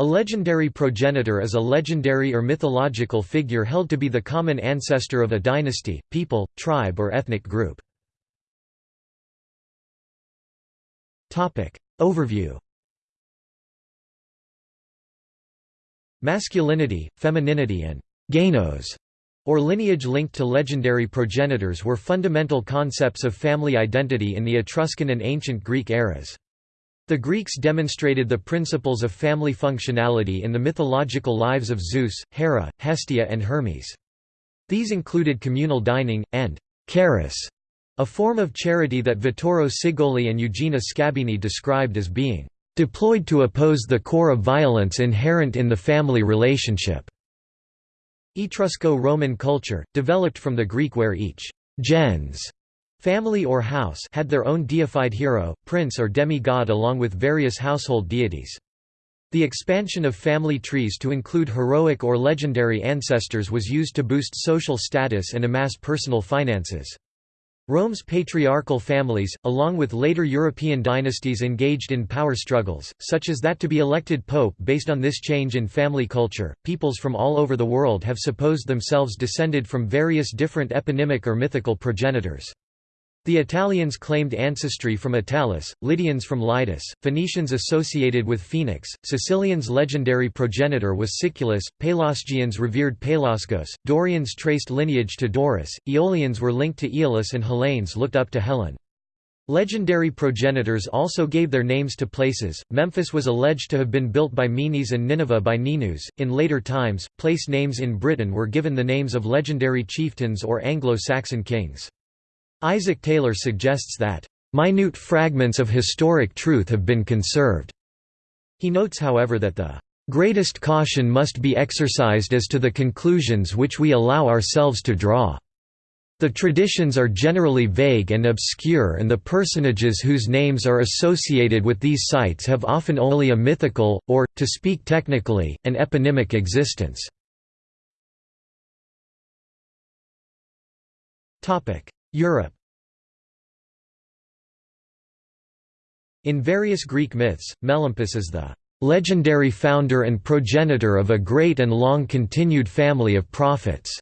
A legendary progenitor is a legendary or mythological figure held to be the common ancestor of a dynasty, people, tribe or ethnic group. Overview Masculinity, femininity and «genos» or lineage linked to legendary progenitors were fundamental concepts of family identity in the Etruscan and ancient Greek eras. The Greeks demonstrated the principles of family functionality in the mythological lives of Zeus, Hera, Hestia and Hermes. These included communal dining, and charis, a form of charity that Vittorio Cigoli and Eugenia Scabini described as being deployed to oppose the core of violence inherent in the family relationship. Etrusco-Roman culture, developed from the Greek where each gens Family or house had their own deified hero, prince or demi-god along with various household deities. The expansion of family trees to include heroic or legendary ancestors was used to boost social status and amass personal finances. Rome's patriarchal families, along with later European dynasties engaged in power struggles, such as that to be elected pope based on this change in family culture, peoples from all over the world have supposed themselves descended from various different eponymic or mythical progenitors. The Italians claimed ancestry from Italus, Lydians from Lydus, Phoenicians associated with Phoenix, Sicilians' legendary progenitor was Siculus, Pelasgians revered Pelasgos, Dorians traced lineage to Dorus, Aeolians were linked to Aeolus and Hellenes looked up to Hellen. Legendary progenitors also gave their names to places. Memphis was alleged to have been built by Menes and Nineveh by Ninus. In later times, place names in Britain were given the names of legendary chieftains or Anglo-Saxon kings. Isaac Taylor suggests that, "...minute fragments of historic truth have been conserved." He notes however that the "...greatest caution must be exercised as to the conclusions which we allow ourselves to draw." The traditions are generally vague and obscure and the personages whose names are associated with these sites have often only a mythical, or, to speak technically, an eponymic existence. Europe In various Greek myths, Melampus is the legendary founder and progenitor of a great and long-continued family of prophets.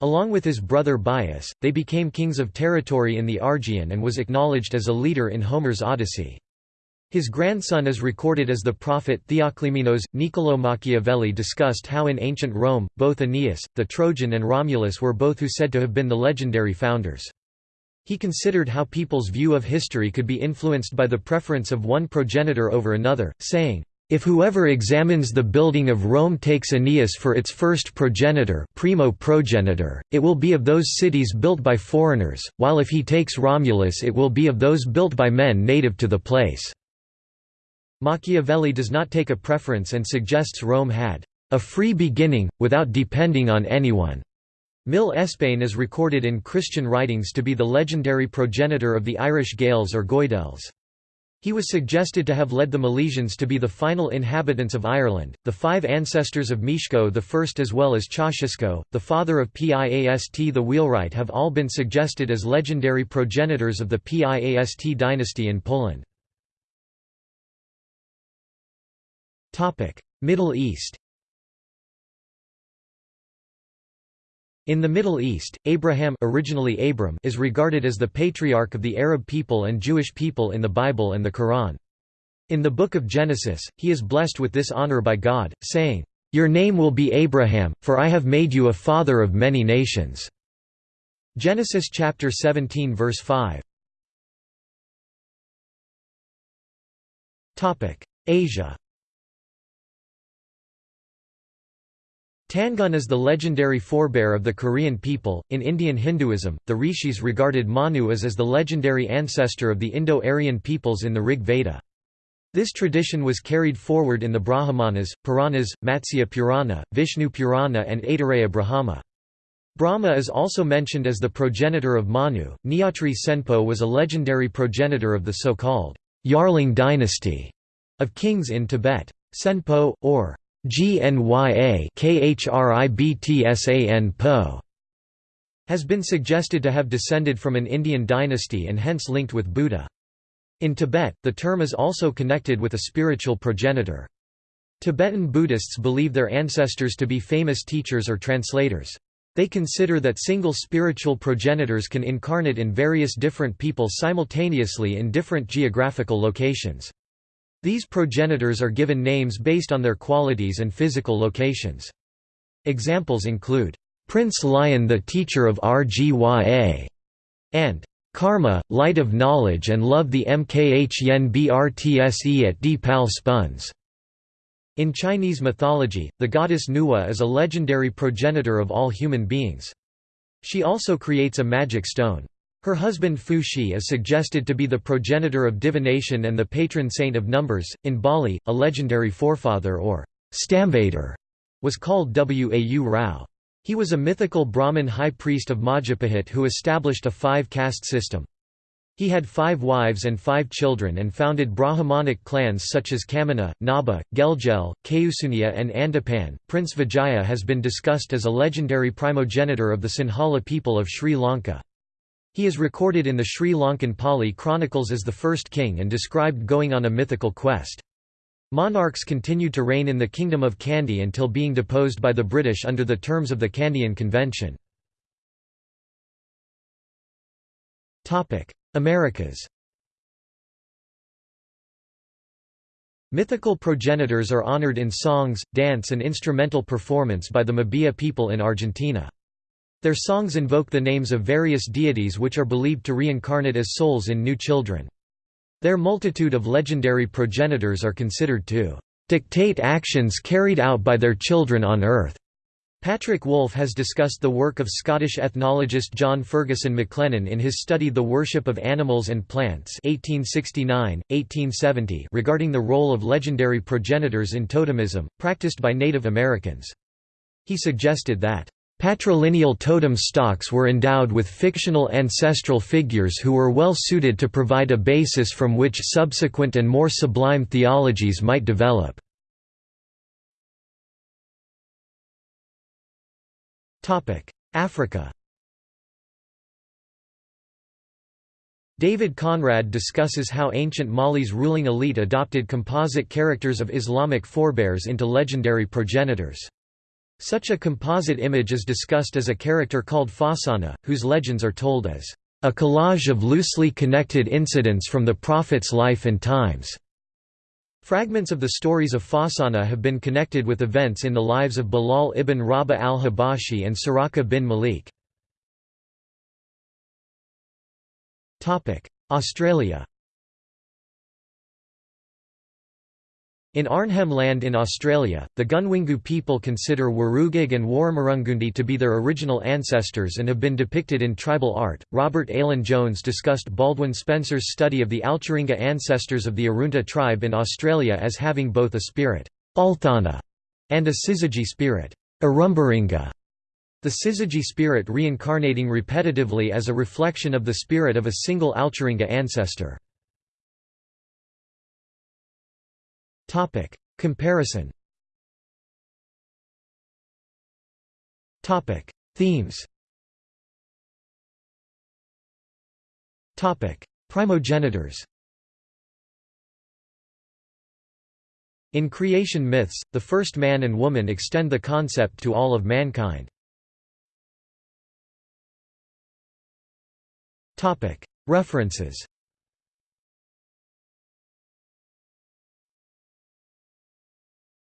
Along with his brother Bias, they became kings of territory in the Argean and was acknowledged as a leader in Homer's Odyssey. His grandson is recorded as the prophet Theoclymenos. Niccolò Machiavelli discussed how in ancient Rome, both Aeneas, the Trojan and Romulus were both who said to have been the legendary founders. He considered how people's view of history could be influenced by the preference of one progenitor over another, saying, if whoever examines the building of Rome takes Aeneas for its first progenitor, primo progenitor, it will be of those cities built by foreigners, while if he takes Romulus it will be of those built by men native to the place. Machiavelli does not take a preference and suggests Rome had a free beginning, without depending on anyone. Míl Espáine is recorded in Christian writings to be the legendary progenitor of the Irish Gaels or Goidels. He was suggested to have led the Milesians to be the final inhabitants of Ireland. The five ancestors of Mieszko I as well as Chościsko, the father of Piast the Wheelwright have all been suggested as legendary progenitors of the Piast dynasty in Poland. Middle East In the Middle East, Abraham originally Abram is regarded as the patriarch of the Arab people and Jewish people in the Bible and the Quran. In the Book of Genesis, he is blessed with this honor by God, saying, "'Your name will be Abraham, for I have made you a father of many nations." Genesis chapter 17 verse 5. Asia Tangun is the legendary forebear of the Korean people. In Indian Hinduism, the rishis regarded Manu as, as the legendary ancestor of the Indo-Aryan peoples in the Rig Veda. This tradition was carried forward in the Brahmanas, Puranas, Matsya Purana, Vishnu Purana, and Aitareya Brahma. Brahma is also mentioned as the progenitor of Manu. Nyatri Tsenpo was a legendary progenitor of the so-called Yarlung dynasty of kings in Tibet. Tsenpo, or GNYA KHRIBTSAN Po has been suggested to have descended from an Indian dynasty and hence linked with Buddha. In Tibet, the term is also connected with a spiritual progenitor. Tibetan Buddhists believe their ancestors to be famous teachers or translators. They consider that single spiritual progenitors can incarnate in various different people simultaneously in different geographical locations. These progenitors are given names based on their qualities and physical locations. Examples include, "'Prince Lion the teacher of Rgya' and "'Karma, light of knowledge and love the Mkh Brtse at Dpal Spuns'. In Chinese mythology, the goddess Nuwa is a legendary progenitor of all human beings. She also creates a magic stone. Her husband Fuxi is suggested to be the progenitor of divination and the patron saint of numbers. In Bali, a legendary forefather or stamvader was called Wau Rao. He was a mythical Brahmin high priest of Majapahit who established a five-caste system. He had five wives and five children and founded Brahmanic clans such as Kamana, Naba, Gelgel, Keusunya, and Andapan. Prince Vijaya has been discussed as a legendary primogenitor of the Sinhala people of Sri Lanka. He is recorded in the Sri Lankan Pali chronicles as the first king and described going on a mythical quest. Monarchs continued to reign in the Kingdom of Kandy until being deposed by the British under the terms of the Kandyan Convention. Americas Mythical progenitors are honored in songs, dance and instrumental performance by the Mabilla people in Argentina. Their songs invoke the names of various deities which are believed to reincarnate as souls in new children. Their multitude of legendary progenitors are considered to dictate actions carried out by their children on earth. Patrick Wolfe has discussed the work of Scottish ethnologist John Ferguson McLennan in his study The Worship of Animals and Plants 1869, 1870 regarding the role of legendary progenitors in totemism, practiced by Native Americans. He suggested that, "...patrilineal totem stocks were endowed with fictional ancestral figures who were well suited to provide a basis from which subsequent and more sublime theologies might develop." Africa David Conrad discusses how ancient Mali's ruling elite adopted composite characters of Islamic forebears into legendary progenitors. Such a composite image is discussed as a character called Fasana, whose legends are told as a collage of loosely connected incidents from the Prophet's life and times. Fragments of the stories of Fasana have been connected with events in the lives of Bilal ibn Rabah al-Habashi and Suraqa bin Malik. Australia In Arnhem Land in Australia, the Gunwingu people consider Warugig and Warramarungundi to be their original ancestors and have been depicted in tribal art. Robert Alan Jones discussed Baldwin Spencer's study of the Altjaringa ancestors of the Arunta tribe in Australia as having both a spirit Althana, and a syzygy spirit Arumbaringa. The syzygy spirit reincarnating repetitively as a reflection of the spirit of a single Altjaringa ancestor. Topic. Comparison Topic. Themes Topic. Primogenitors In creation myths, the first man and woman extend the concept to all of mankind. References